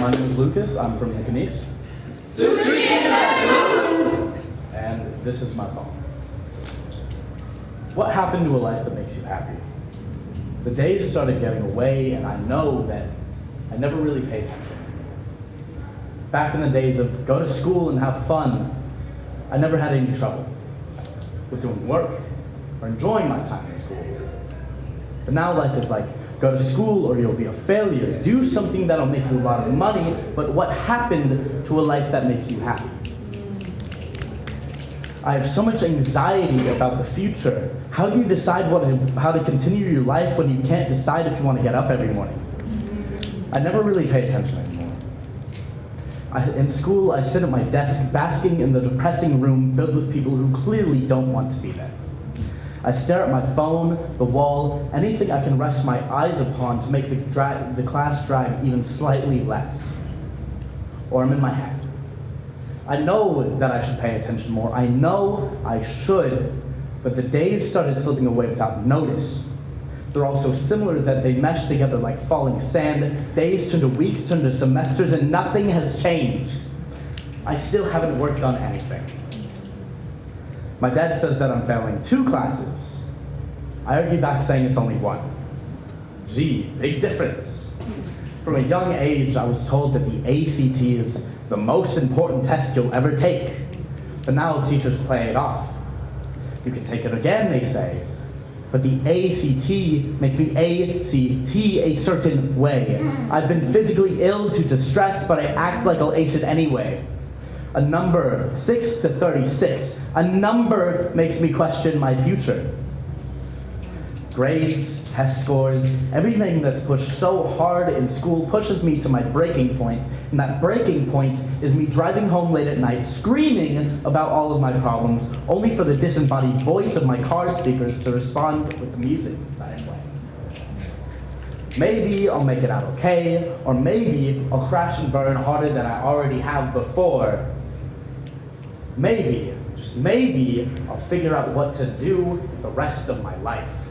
Lucas. I'm from Nicanese. And this is my poem. What happened to a life that makes you happy? The days started getting away, and I know that I never really paid attention. Back in the days of go to school and have fun, I never had any trouble with doing work or enjoying my time in school. But now life is like, go to school or you'll be a failure. Do something that'll make you a lot of money, but what happened to a life that makes you happy? I have so much anxiety about the future. How do you decide what how to continue your life when you can't decide if you want to get up every morning? I never really pay attention anymore. I, in school, I sit at my desk basking in the depressing room filled with people who clearly don't want to be there. I stare at my phone, the wall, anything I can rest my eyes upon to make the, dra- the class drag even slightly less. Or I'm in my head. I know that I should pay attention more. I know I should, but the days started slipping away without notice. They're all so similar that they mesh together like falling sand. Days turn to weeks, turn to semesters, and nothing has changed. I still haven't worked on anything. My dad says that I'm failing two classes. I argue back saying it's only one. Gee, big difference. From a young age, I was told that the ACT is the most important test you'll ever take. But now teachers play it off. You can take it again, they say. But the ACT makes me ACT a certain way. I've been physically ill to distress, but I act like I'll ace it anyway. A number, 6 to 36, a number makes me question my future. Grades, test scores, everything that's pushed so hard in school pushes me to my breaking point. point, and that breaking point is me driving home late at night, screaming about all of my problems, only for the disembodied voice of my car speakers to respond with the music that I play. Maybe I'll make it out okay, or maybe I'll crash and burn harder than I already have before. Maybe, just maybe, I'll figure out what to do the rest of my life.